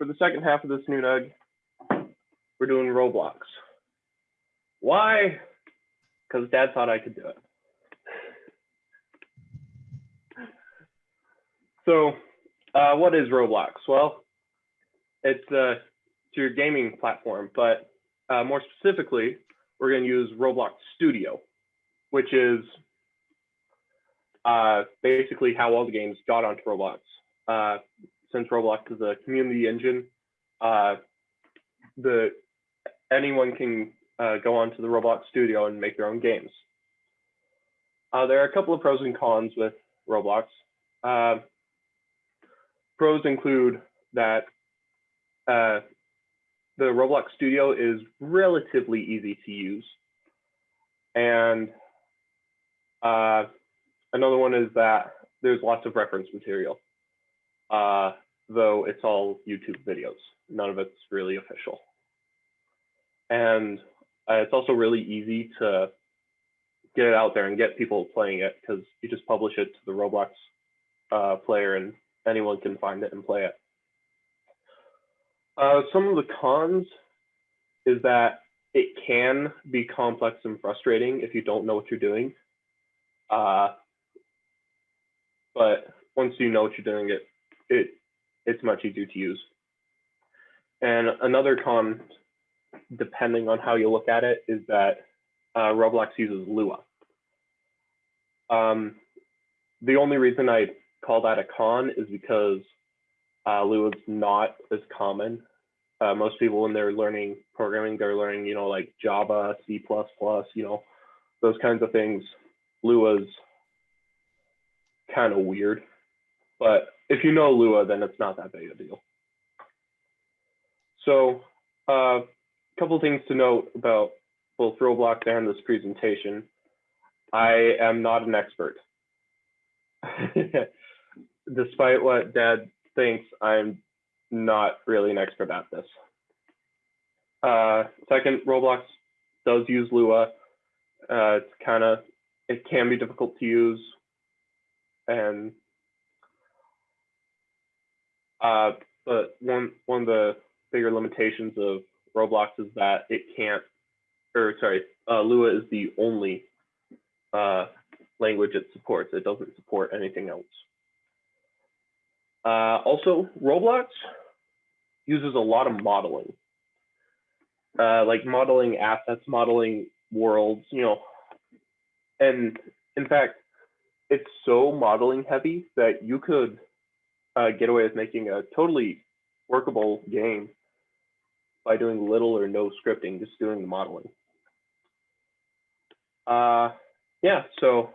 for the second half of this new nug, we're doing Roblox. Why? Because Dad thought I could do it. So, uh, what is Roblox? Well, it's, uh, it's your gaming platform, but uh, more specifically, we're going to use Roblox Studio, which is uh, basically how all the games got onto Roblox. Since Roblox is a community engine, uh, the anyone can uh, go onto the Roblox Studio and make their own games. Uh, there are a couple of pros and cons with Roblox. Uh, pros include that uh, the Roblox Studio is relatively easy to use. And uh, another one is that there's lots of reference material, uh, though it's all YouTube videos. None of it's really official. And uh, it's also really easy to get it out there and get people playing it because you just publish it to the Roblox uh, player and anyone can find it and play it. Uh, some of the cons is that it can be complex and frustrating if you don't know what you're doing. Uh, but once you know what you're doing, it it it's much easier to use. And another con, depending on how you look at it, is that uh, Roblox uses Lua. Um, the only reason I call that a con is because uh, Lua is not as common. Uh, most people, when they're learning programming, they're learning, you know, like Java, C++, you know, those kinds of things. Lua's kind of weird, but if you know Lua, then it's not that big a deal. So a uh, couple things to note about both Roblox and this presentation. I am not an expert. Despite what dad thinks, I'm not really an expert at this. Uh, second, Roblox does use Lua. Uh, it's kind of, it can be difficult to use. And, uh, but one, one of the bigger limitations of Roblox is that it can't, or sorry, uh, Lua is the only uh, language it supports. It doesn't support anything else. Uh, also, Roblox uses a lot of modeling, uh, like modeling assets, modeling worlds, you know, and in fact, it's so modeling heavy that you could uh, get away with making a totally workable game by doing little or no scripting, just doing the modeling. Uh, yeah, so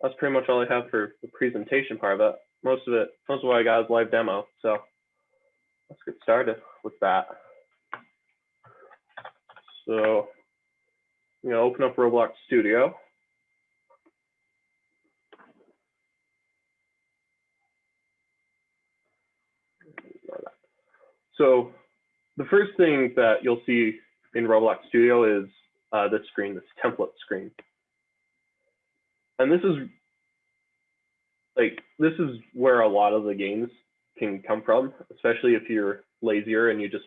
that's pretty much all I have for the presentation part of it. Most of it, most of what I got is live demo. So let's get started with that. So, you know, open up Roblox Studio. So the first thing that you'll see in Roblox Studio is uh, this screen, this template screen. And this is like, this is where a lot of the games can come from, especially if you're lazier and you just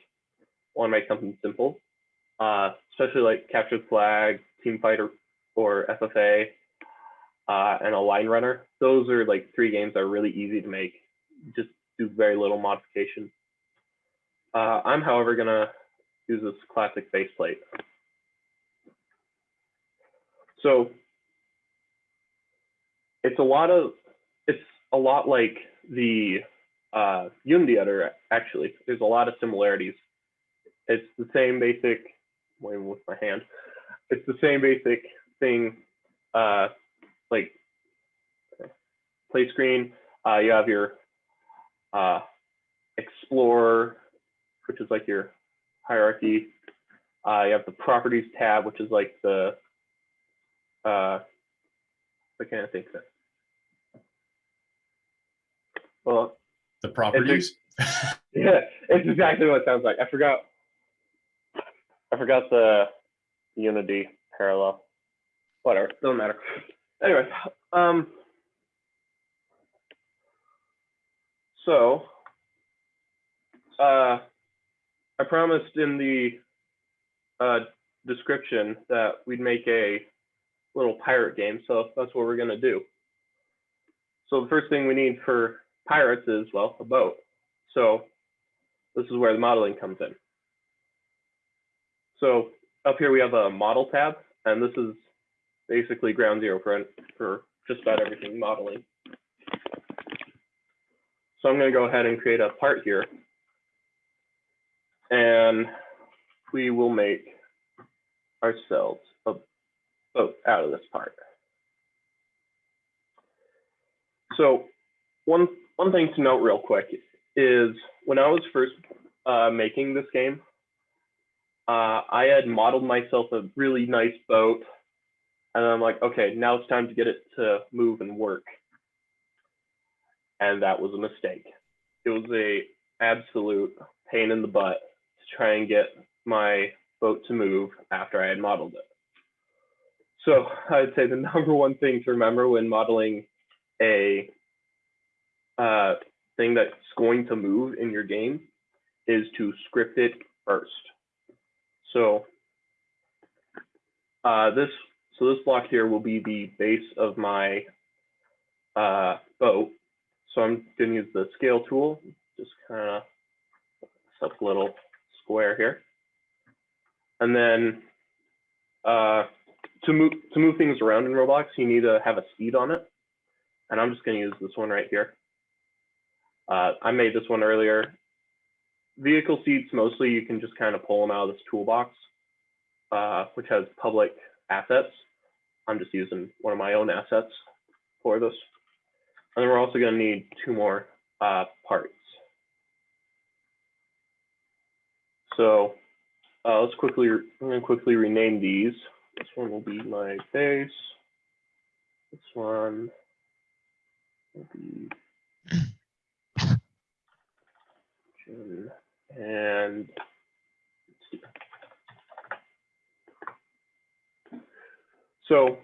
want to make something simple. Uh, especially like Capture Flag, Team Fighter, or FFA, uh, and a Line Runner. Those are like three games that are really easy to make. Just do very little modification. Uh, I'm, however, gonna use this classic baseplate. So it's a lot of, it's a lot like the uh, Unity editor, actually. There's a lot of similarities. It's the same basic, waving with my hand. It's the same basic thing, uh, like play screen. Uh, you have your uh, explore, which is like your hierarchy. Uh, you have the properties tab, which is like the, uh, I can't think of it. Well, The properties? yeah, it's exactly what it sounds like. I forgot. I forgot the Unity parallel. Whatever, doesn't matter. Anyway, um, so uh, I promised in the uh, description that we'd make a little pirate game, so that's what we're gonna do. So the first thing we need for pirates is, well, a boat. So this is where the modeling comes in. So up here we have a model tab, and this is basically ground zero for, for just about everything modeling. So I'm to go ahead and create a part here. And we will make ourselves a boat out of this part. So one, one thing to note real quick is when I was first uh, making this game, uh, I had modeled myself a really nice boat. And I'm like, okay, now it's time to get it to move and work. And that was a mistake. It was a absolute pain in the butt try and get my boat to move after I had modeled it. So I'd say the number one thing to remember when modeling a uh, thing that's going to move in your game is to script it first. So uh, this so this block here will be the base of my uh, boat. So I'm going to use the scale tool, just kind of set a little square here. And then uh, to move to move things around in Roblox, you need to have a speed on it. And I'm just going to use this one right here. Uh, I made this one earlier. Vehicle seats, mostly you can just kind of pull them out of this toolbox, uh, which has public assets. I'm just using one of my own assets for this. And then we're also going to need two more uh, parts. So uh, let's quickly, I'm to quickly rename these. This one will be my base. This one will be and so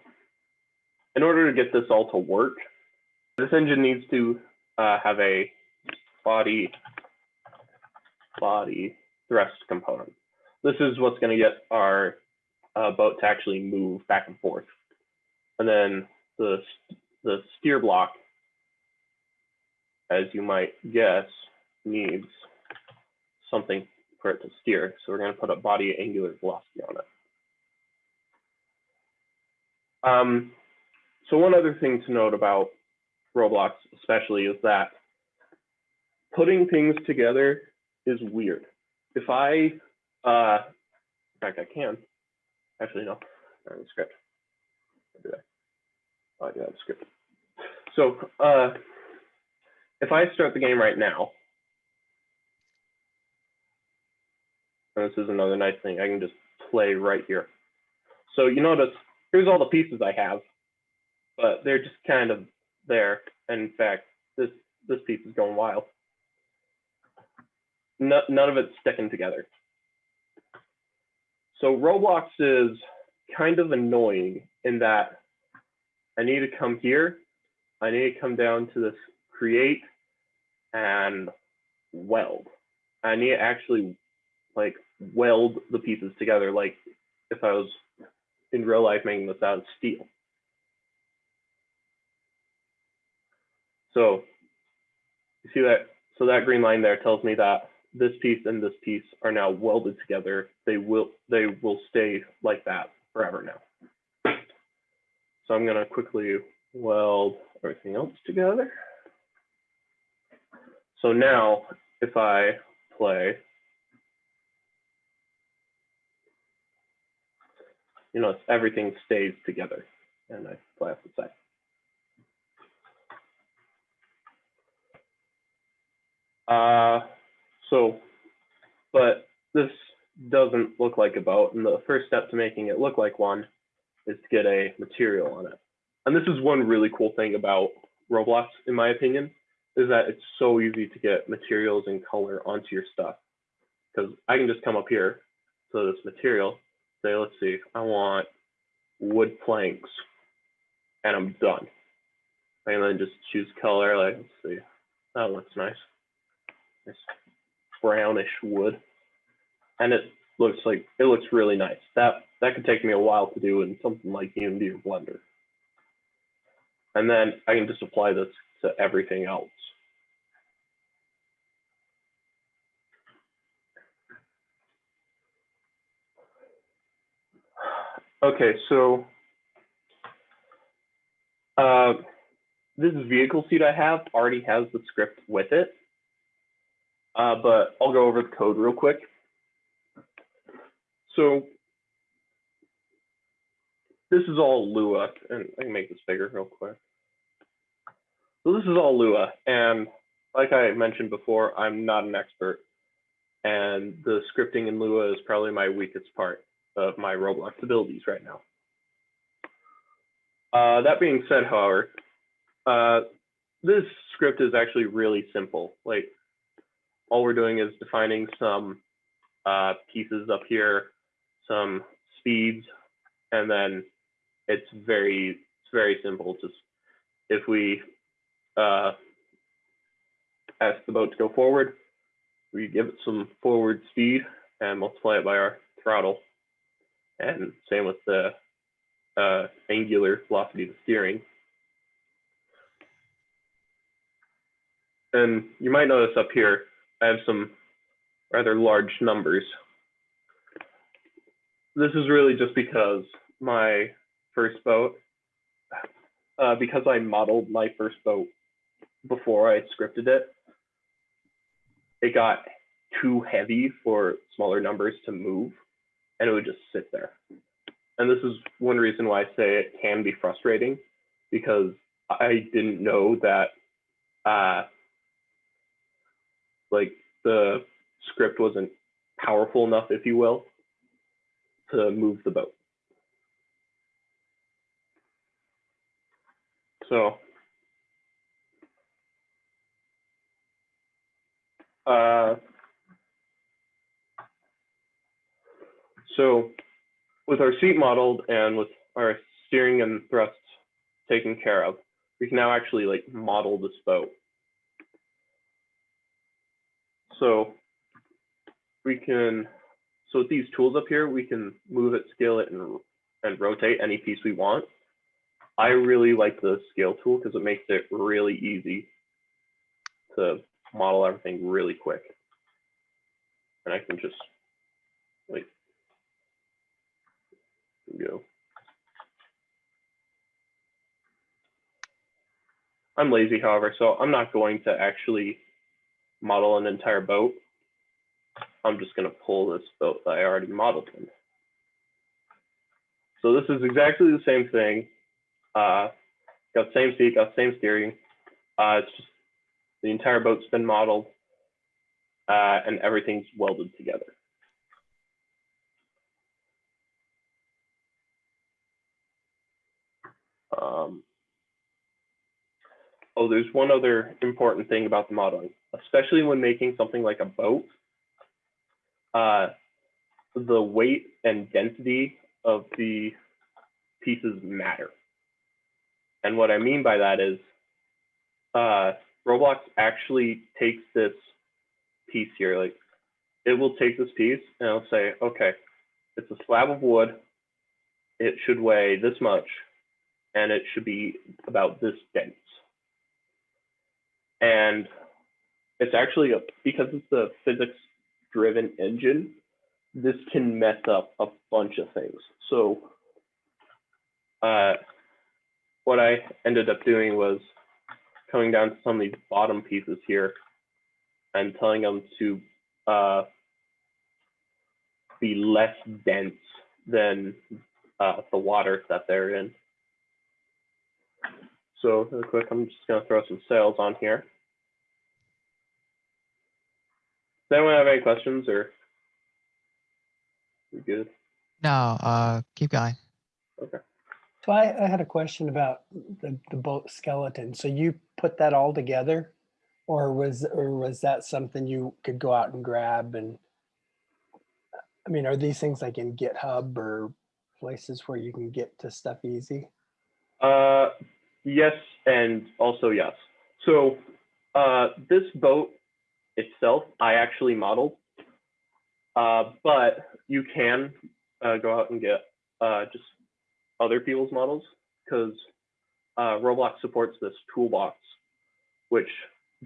in order to get this all to work, this engine needs to uh, have a body body thrust component. This is what's going to get our uh, boat to actually move back and forth. And then the, the steer block, as you might guess, needs something for it to steer. So we're going to put a body angular velocity on it. Um, so one other thing to note about Roblox especially is that putting things together is weird. If I, uh, in fact, I can. Actually, no, not in the script. that? Oh, I do have a script. So uh, if I start the game right now, And this is another nice thing. I can just play right here. So you notice here's all the pieces I have, but they're just kind of there. And in fact, this this piece is going wild. No, none of it's sticking together. So Roblox is kind of annoying in that I need to come here. I need to come down to this create and weld. I need to actually like weld the pieces together like if I was in real life making this out of steel. So you see that, so that green line there tells me that this piece and this piece are now welded together. They will, they will stay like that forever now. So I'm gonna quickly weld everything else together. So now if I play you know, everything stays together. And I play off the side. Uh, so, but this doesn't look like a boat. And the first step to making it look like one is to get a material on it. And this is one really cool thing about Roblox, in my opinion, is that it's so easy to get materials and color onto your stuff. Because I can just come up here to this material say, let's see, I want wood planks and I'm done. And then just choose color, like, let's see, that looks nice. nice. Brownish wood, and it looks like it looks really nice. That that could take me a while to do in something like Unity or Blender. And then I can just apply this to everything else. Okay, so uh, this vehicle seat I have already has the script with it, uh, but I'll go over the code real quick. So this is all Lua, and I can make this bigger real quick. So this is all Lua, and like I mentioned before, I'm not an expert, and the scripting in Lua is probably my weakest part of my Roblox abilities right now. Uh, that being said, however, uh, this script is actually really simple. Like all we're doing is defining some uh, pieces up here, some speeds, and then it's very it's very simple. Just if we uh, ask the boat to go forward, we give it some forward speed and multiply it by our throttle. And same with the uh, angular velocity of the steering. And you might notice up here, I have some rather large numbers. This is really just because my first boat, uh, because I modeled my first boat before I scripted it, it got too heavy for smaller numbers to move and it would just sit there. And this is one reason why I say it can be frustrating because I didn't know that uh, like the script wasn't powerful enough, if you will, to move the boat. So uh, so with our seat modeled and with our steering and thrusts taken care of, we can now actually like model this boat. So we can, so with these tools up here, we can move it, scale it, and, and rotate any piece we want. I really like the scale tool because it makes it really easy to model everything really quick. And I can just like go. I'm lazy, however, so I'm not going to actually model an entire boat. I'm just going to pull this boat that I already modeled in. So this is exactly the same thing. Uh, got same seat, got same steering. Uh, it's just the entire boat's been modeled uh, and everything's welded together. Um, oh, there's one other important thing about the modeling, especially when making something like a boat. Uh, the weight and density of the pieces matter. And what I mean by that is uh, Roblox actually takes this piece here, like it will take this piece and it'll say, okay, it's a slab of wood. It should weigh this much and it should be about this dense. And it's actually a, because it's a physics driven engine, this can mess up a bunch of things. So uh, what I ended up doing was coming down to some of these bottom pieces here and telling them to uh, be less dense than uh, the water that they're in. So real quick, I'm just gonna throw some sails on here. Does anyone have any questions or? We good? No, uh, keep going. Okay. So I, I had a question about the, the boat skeleton. So you put that all together? Or was, or was that something you could go out and grab and? I mean, are these things like in GitHub or places where you can get to stuff easy? Uh, yes, and also yes. So uh, this boat itself, I actually modeled. Uh, but you can uh, go out and get uh, just other people's models because uh, Roblox supports this toolbox, which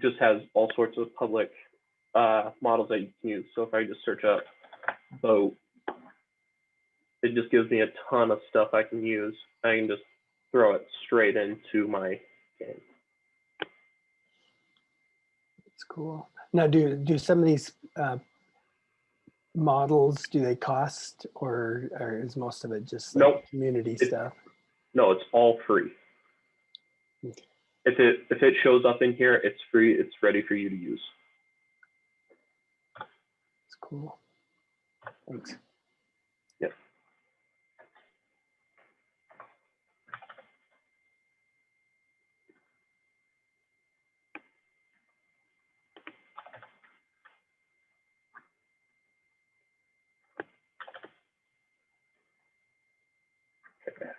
just has all sorts of public uh, models that you can use. So if I just search up boat, it just gives me a ton of stuff I can use. I can just throw it straight into my game. It's cool. Now, do, do some of these uh, models, do they cost or, or is most of it just like Nope. community It- stuff? No, it's all free. Okay. If it if it shows up in here, it's free. It's ready for you to use. It's cool. Thanks. Yep. Okay.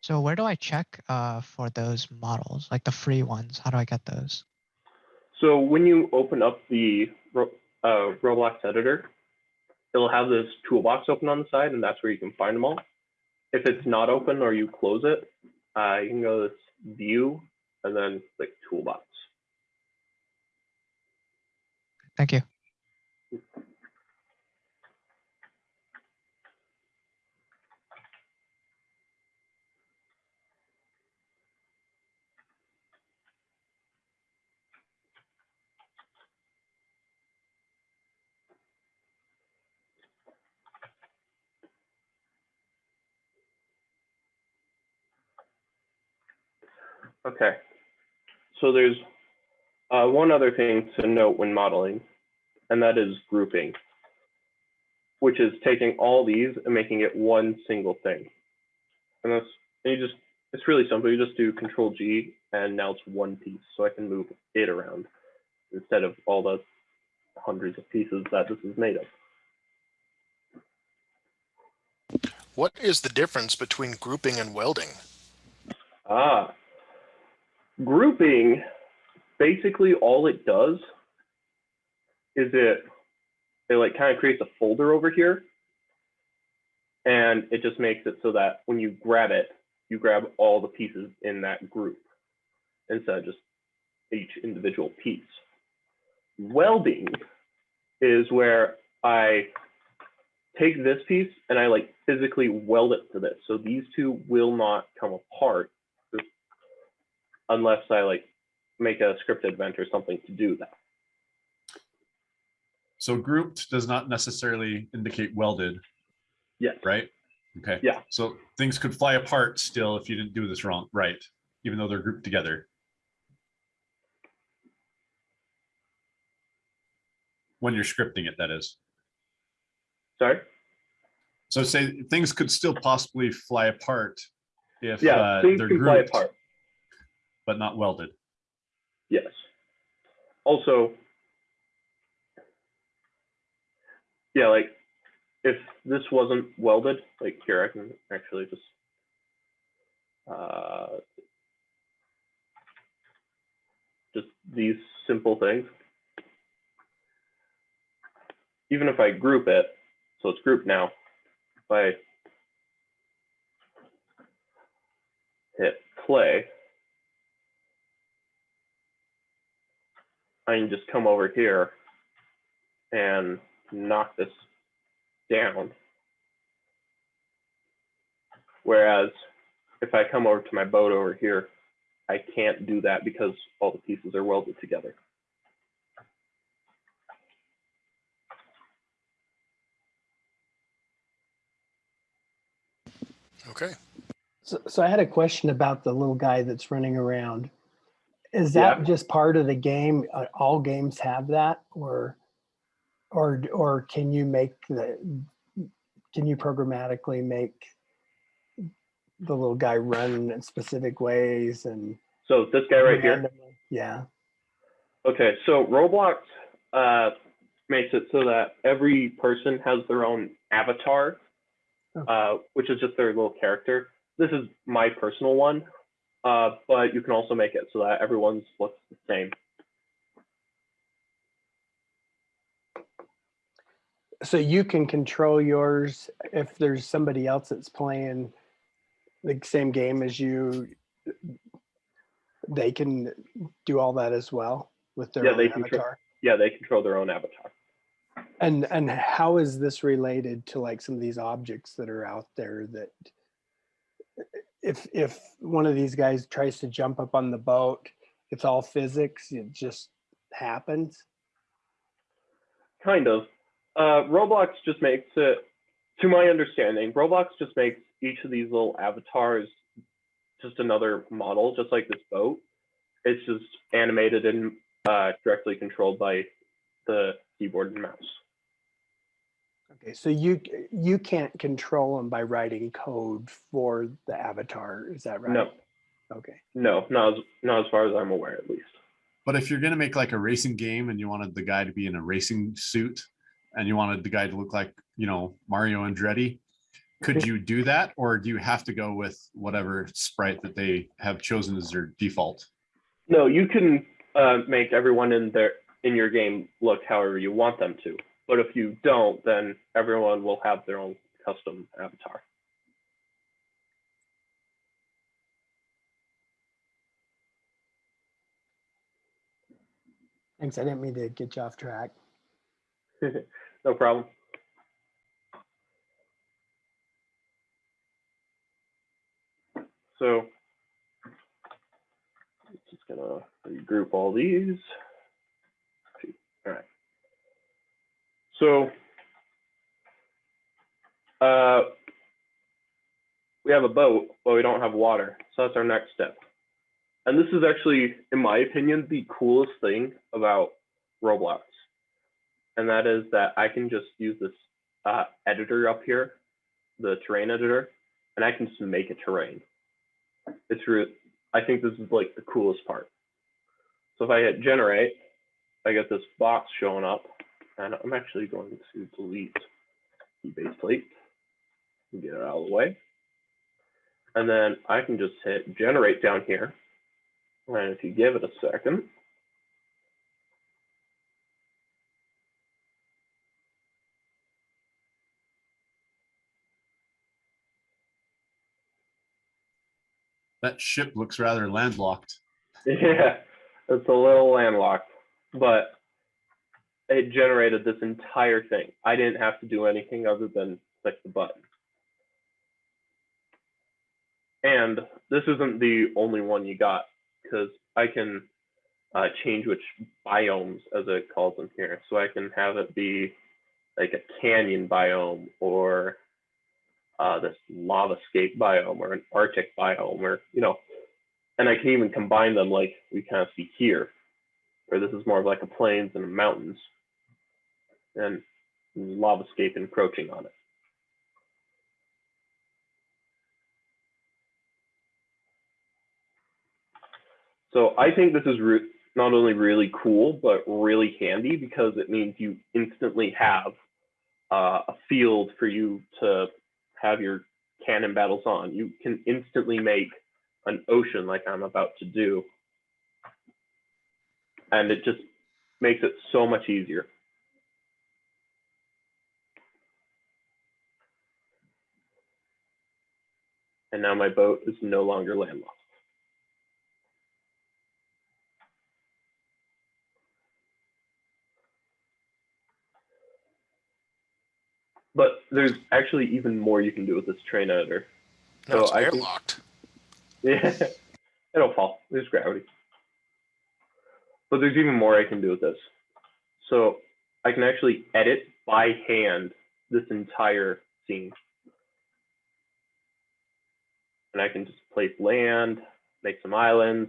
So where do I check uh, for those models, like the free ones? How do I get those? So when you open up the uh, Roblox editor, it'll have this toolbox open on the side, and that's where you can find them all. If it's not open or you close it, uh, you can go to this view and then click toolbox. Thank you. Okay. So there's uh, one other thing to note when modeling, and that is grouping, which is taking all these and making it one single thing. And that's, and you just, it's really simple. You just do Control G, and now it's one piece, so I can move it around instead of all the hundreds of pieces that this is made of. What is the difference between grouping and welding? Ah, grouping, basically all it does is it, it like kind of creates a folder over here. And it just makes it so that when you grab it, you grab all the pieces in that group instead of just each individual piece. Welding is where I take this piece and I like physically weld it to this. So these two will not come apart unless I like make a scripted event or something to do that. So grouped does not necessarily indicate welded, Yes. right? Okay. Yeah. So things could fly apart still if you didn't do this wrong, right? Even though they're grouped together. When you're scripting it, that is. Sorry. So say things could still possibly fly apart if Yeah, uh, they're grouped, apart. But not welded. Yes. Also, yeah, like if this wasn't welded, like here, I can actually just uh, just these simple things. Even if I group it, so it's grouped now, if I hit play, I can just come over here and knock this down. Whereas if I come over to my boat over here, I can't do that because all the pieces are welded together. Okay. So, so I had a question about the little guy that's running around. Is that Yeah. just part of the game? Uh, All games have that or, or, or can you make the, can you programmatically make the little guy run in specific ways and? So this guy right here. Yeah, Okay, so Roblox uh, makes it so that every person has their own avatar, Okay. uh, which is just their little character. This is my personal one, uh, but you can also make it so that everyone's looks the same. So you can control yours if there's somebody else that's playing the same game as you, they can do all that as well with their yeah, own they avatar. Control, yeah, they control their own avatar. And and how is this related to like some of these objects that are out there that if if one of these guys tries to jump up on the boat, it's all physics, it just happens. Kind of. Uh, Roblox just makes it, to my understanding, Roblox just makes each of these little avatars just another model, just like this boat. It's just animated and uh, directly controlled by the keyboard and mouse. Okay, so you you can't control them by writing code for the avatar, is that right? No, Okay. no, not as, not as far as I'm aware, at least. But if you're gonna make like a racing game and you wanted the guy to be in a racing suit and you wanted the guy to look like, you know, Mario Andretti, could you do that? Or do you have to go with whatever sprite that they have chosen as their default? No, you can uh, make everyone in their in your game look however you want them to. But if you don't, then everyone will have their own custom avatar. Thanks, I didn't mean to get you off track. no problem. So just gonna regroup all these. All right. So uh, we have a boat, but we don't have water. So that's our next step. And this is actually, in my opinion, the coolest thing about Roblox and that is that I can just use this uh, editor up here, the terrain editor, and I can just make a terrain. It's real. I think this is like the coolest part. So if I hit generate, I get this box showing up, and I'm actually going to delete the base plate and get it out of the way. And then I can just hit generate down here. And if you give it a second, That ship looks rather landlocked. Yeah, it's a little landlocked, but it generated this entire thing. I didn't have to do anything other than click the button. And this isn't the only one you got because I can uh, change which biomes, as it calls them here. So I can have it be like a canyon biome or uh, this lava scape biome or an Arctic biome or, you know, and I can even combine them like we kind of see here, where this is more of like a plains and mountains and lava scape encroaching on it. So I think this is not only really cool, but really handy because it means you instantly have uh, a field for you to have your cannon battles on. You can instantly make an ocean like I'm about to do. And it just makes it so much easier. And now my boat is no longer landlocked. But there's actually even more you can do with this terrain editor. No, So it's I airlocked. Yeah, it'll fall. There's gravity. But there's even more I can do with this. So I can actually edit by hand this entire scene. And I can just place land, make some islands,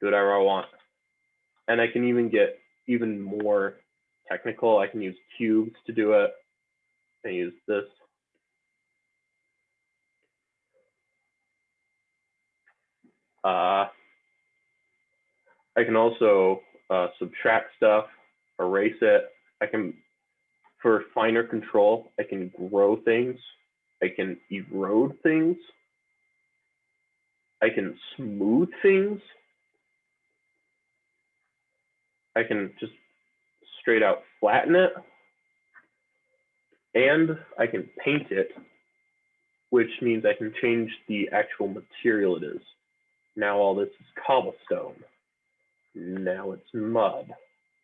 do whatever I want. And I can even get even more technical. I can use cubes to do it. I use this. Uh, I can also uh, subtract stuff, erase it. I can, for finer control, I can grow things. I can erode things. I can smooth things. I can just straight out flatten it. and I can paint it, which means I can change the actual material it is. Now all this is cobblestone. Now it's mud,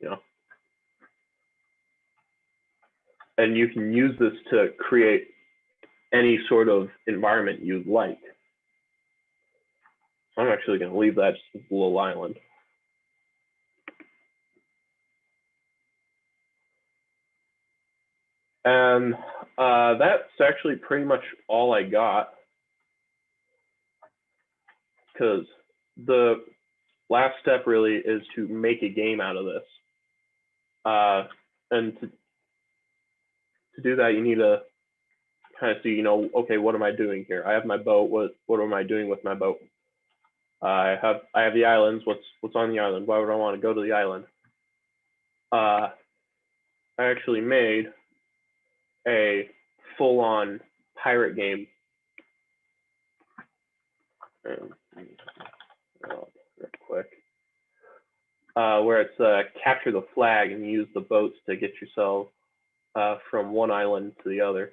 you know. And you can use this to create any sort of environment you'd like. I'm actually going to leave that just as little island. And uh, that's actually pretty much all I got. Because the last step really is to make a game out of this. Uh, and to, to do that, you need to kind of see, you know, okay, what am I doing here? I have my boat. What what am I doing with my boat? I have I have the islands. What's what's on the island? Why would I want to go to the island? Uh, I actually made a full-on pirate game. Um, real quick. Uh, where it's uh, capture the flag and use the boats to get yourself uh, from one island to the other.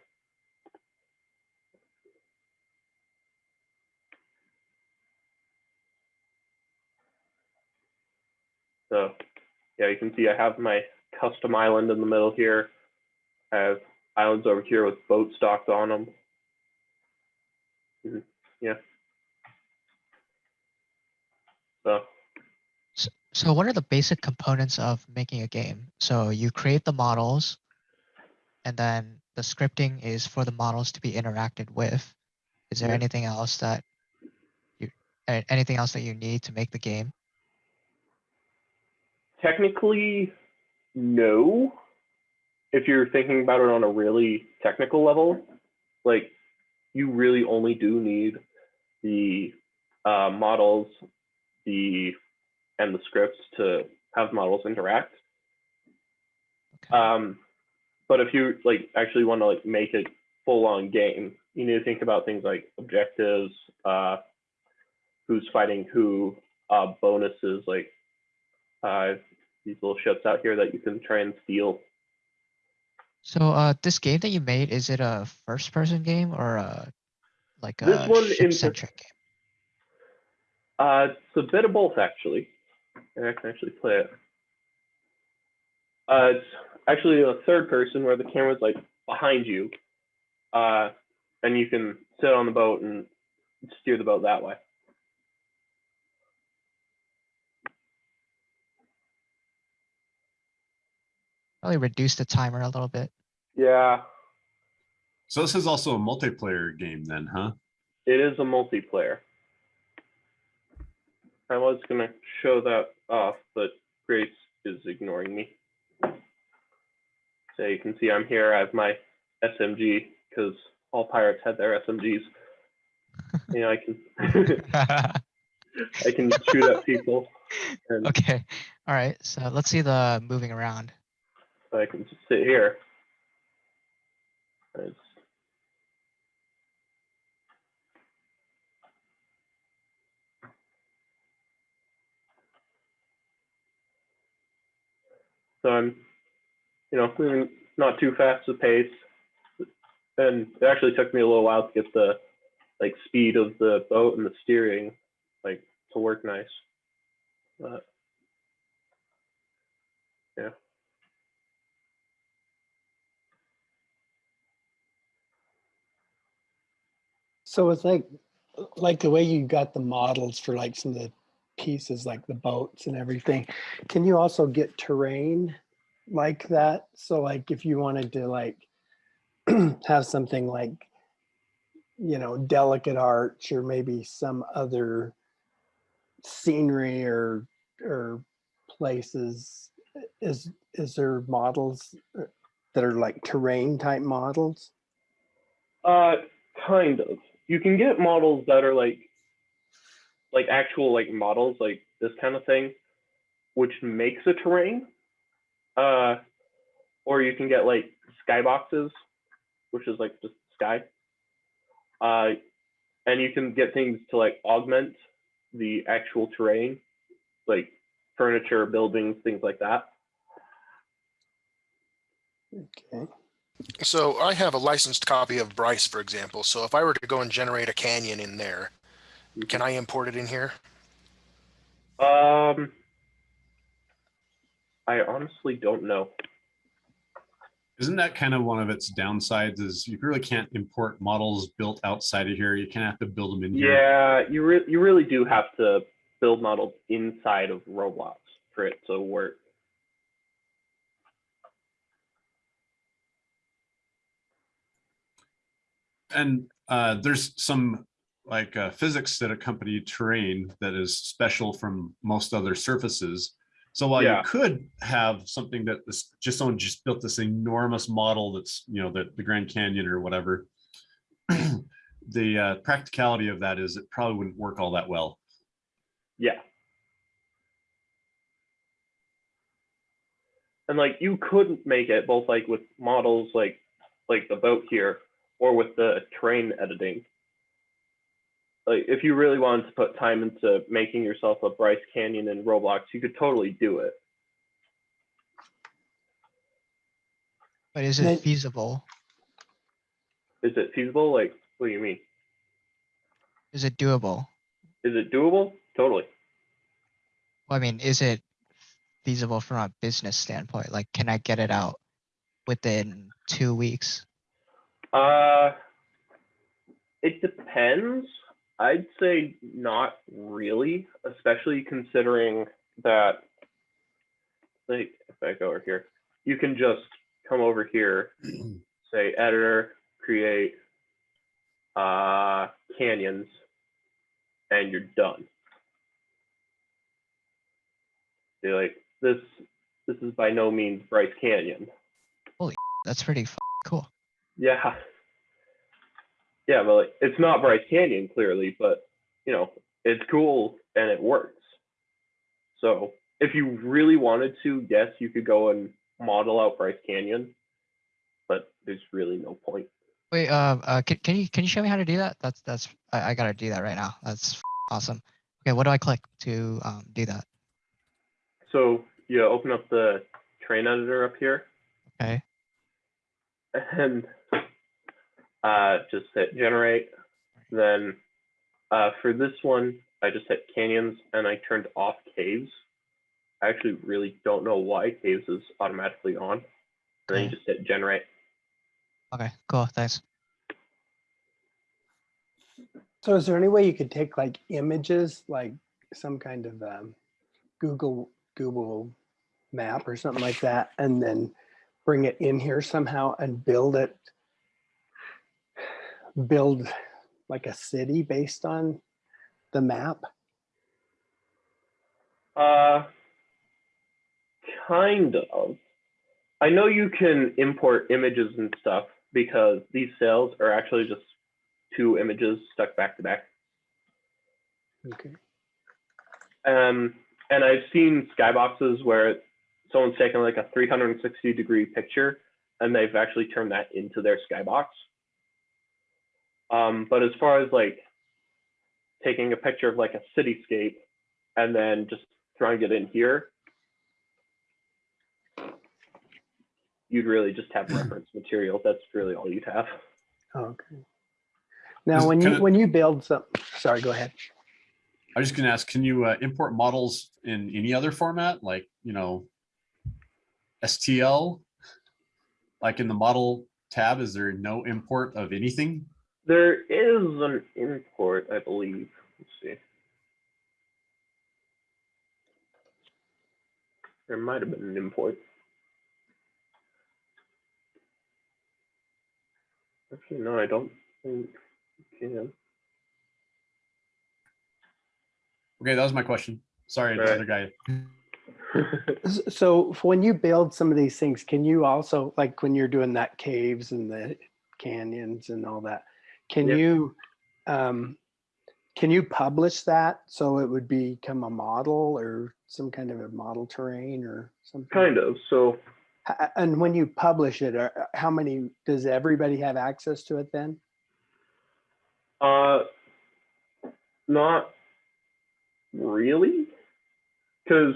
So yeah, you can see I have my custom island in the middle here. I have islands over here with boat stocked on them. Mhm, Yeah. So S- So what are the basic components of making a game? So you create the models and then the scripting is for the models to be interacted with. Is there Yeah. anything else that you, anything else that you need to make the game? Technically, no. If you're thinking about it on a really technical level, like you really only do need the uh, models, the and the scripts to have models interact. Okay. Um, but if you like actually want to like make a full-on game, you need to think about things like objectives, uh, who's fighting who, uh, bonuses like uh, these little ships out here that you can try and steal. So uh, this game that you made, is it a first person game or a like This a one ship centric game? Uh, it's a bit of both actually. And I can actually play it. Uh, it's actually a third person where the camera's like behind you, uh, and you can sit on the boat and steer the boat that way. Probably reduce the timer a little bit. Yeah, So this is also a multiplayer game then, huh? it is a multiplayer. I was gonna show that off, but Grace is ignoring me. So you can see I'm here. I have my SMG because all pirates had their SMGs. you know, I can I can shoot at people, and Okay, all right, so let's see the moving around. I can just sit here. It's, so I'm, you know, moving not too fast a pace, and it actually took me a little while to get the like speed of the boat and the steering like to work nice. But yeah. So it's like, like the way you got the models for like some of the pieces, like the boats and everything. Can you also get terrain like that? So like if you wanted to like have something like, you know, delicate arch or maybe some other scenery or, or places, is, is there models uh, that are like terrain type models? Uh, kind of. You can get models that are like, like actual like models, like this kind of thing, which makes a terrain. Uh, or you can get like skyboxes, which is like just sky. Uh, and you can get things to like augment the actual terrain, like furniture, buildings, things like that. Okay. So I have a licensed copy of Bryce, for example. So if I were to go and generate a canyon in there, can I import it in here? Um, I honestly don't know. Isn't that kind of one of its downsides is you really can't import models built outside of here. You kind of have to build them in here. Yeah, you re- you really do have to build models inside of Roblox for it to work. And uh, there's some like uh, physics that accompany terrain that is special from most other surfaces. So while Yeah. you could have something that is just someone just built this enormous model that's, you know, the, the Grand Canyon or whatever. the uh, practicality of that is it probably wouldn't work all that well. Yeah. And like you couldn't make it both like with models like like the boat here or with the terrain editing. Like if you really wanted to put time into making yourself a Bryce Canyon in Roblox, you could totally do it. But is it feasible? Is it feasible? Like what do you mean? Is it doable? Is it doable? Totally. Well, I mean, is it feasible from a business standpoint? Like, can I get it out within two weeks? Uh, it depends. I'd say not really, especially considering that, like, if I go over here, you can just come over here, say editor, create, uh, canyons, and you're done. You're like, this, this is by no means Bryce Canyon. Holy, that's pretty f- cool. Yeah. Yeah, but it's not Bryce Canyon clearly, but you know, it's cool and it works. So if you really wanted to, yes, you could go and model out Bryce Canyon, but there's really no point. Wait, uh, uh, can, can you can you show me how to do that? That's that's I, I gotta do that right now. That's f- awesome. Okay, what do I click to um do that? So you open up the terrain editor up here Okay, and uh, just hit generate. Then uh, for this one, I just hit canyons and I turned off caves. I actually really don't know why caves is automatically on. And then you just hit generate. okay, cool. Thanks. So is there any way you could take like images, like some kind of um, Google, Google map or something like that, and then bring it in here somehow and build it? Build like a city based on the map? Uh, kind of. I know you can import images and stuff because these cells are actually just two images stuck back to back. Okay. Um, and I've seen skyboxes where someone's taken like a 360 degree picture and they've actually turned that into their skybox. Um, but as far as like taking a picture of like a cityscape and then just throwing it in here, you'd really just have reference material. That's really all you'd have. Okay. Now, when you, kinda- when you build some, sorry, go ahead. I was just gonna ask, can you uh, import models in any other format, like, you know, STL? Like in the model tab, is there no import of anything? There is an import, I believe. Let's see. There might have been an import. Actually, no, I don't think you can. Okay, that was my question. Sorry, the Right. other guy. So when you build some of these things, can you also, like when you're doing that caves and the canyons and all that, can Yep. you, um, can you publish that so it would become a model or some kind of a model terrain or something? kind of. So And when you publish it, how many, does everybody have access to it then? Uh, not really, because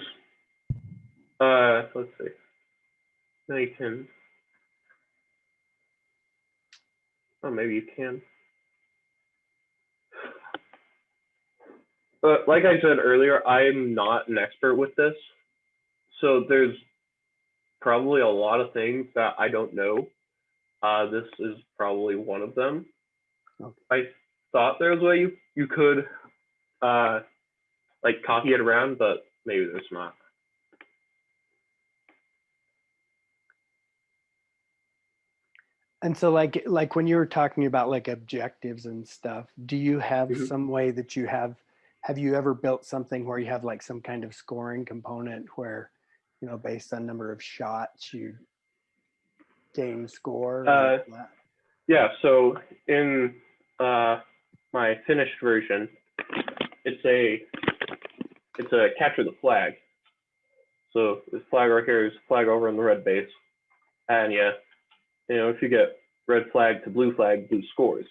uh, let's see, they can. Oh, maybe you can. But like I said earlier, I'm not an expert with this. So there's probably a lot of things that I don't know. Uh, this is probably one of them. Okay. I thought there was a way you, you could uh, like copy it around, but maybe there's not. And so like, like when you were talking about like objectives and stuff, do you have Mhm. some way that you have, have you ever built something where you have like some kind of scoring component where, you know, based on number of shots, you gain score? Uh, like? Yeah, so in uh, my finished version, it's a it's a capture the flag. So this flag right here is flag over in the red base, and yeah, you know if you get red flag to blue flag, blue scores.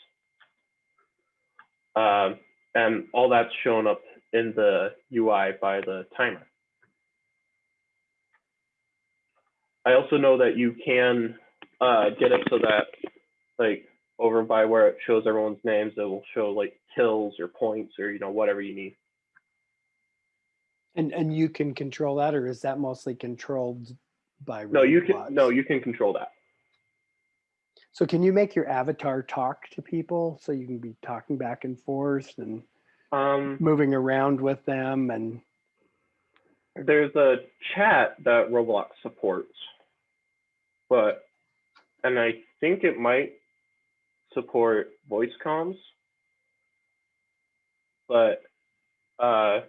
Um, and all that's shown up in the UI by the timer. I also know that you can uh, get it so that like over by where it shows everyone's names, it will show like kills or points or you know whatever you need. And, and you can control that or is that mostly controlled by? No, you can no, you can control that. So can you make your avatar talk to people? So you can be talking back and forth and Um, moving around with them and, there's a chat that Roblox supports, but and I think it might support voice comms, but uh,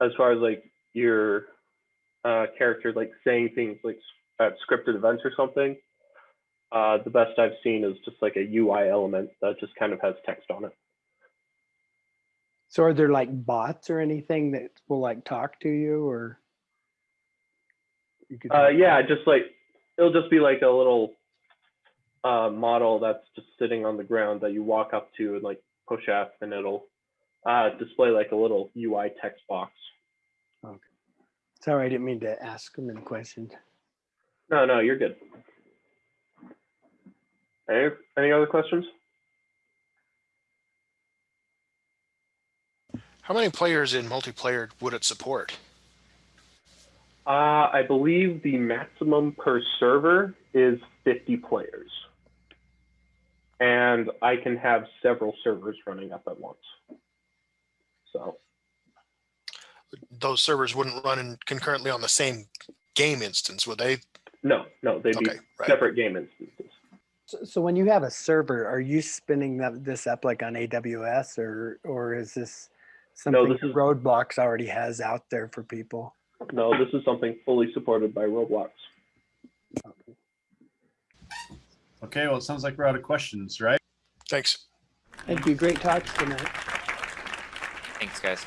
as far as like your uh, character like saying things like at scripted events or something, uh, the best I've seen is just like a UI element that just kind of has text on it. so are there like bots or anything that will like talk to you or? you could Uh, yeah, just like it'll just be like a little uh, model that's just sitting on the ground that you walk up to and like push F, and it'll uh, display like a little UI text box. Okay. Sorry, I didn't mean to ask them any questions. No, no, you're good. Any, any other questions? How many players in multiplayer would it support? Uh, I believe the maximum per server is 50 players. And I can have several servers running up at once. So, Those servers wouldn't run in concurrently on the same game instance, would they? no, no, they'd be right. separate game instances. So, so when you have a server, are you spinning that, this up like on AWS or, or is this something this that is- Roblox already has out there for people? No, this is something fully supported by Roblox. Okay, well, it sounds like we're out of questions, right? Thanks. Thank you. Great talks tonight. Thanks, guys.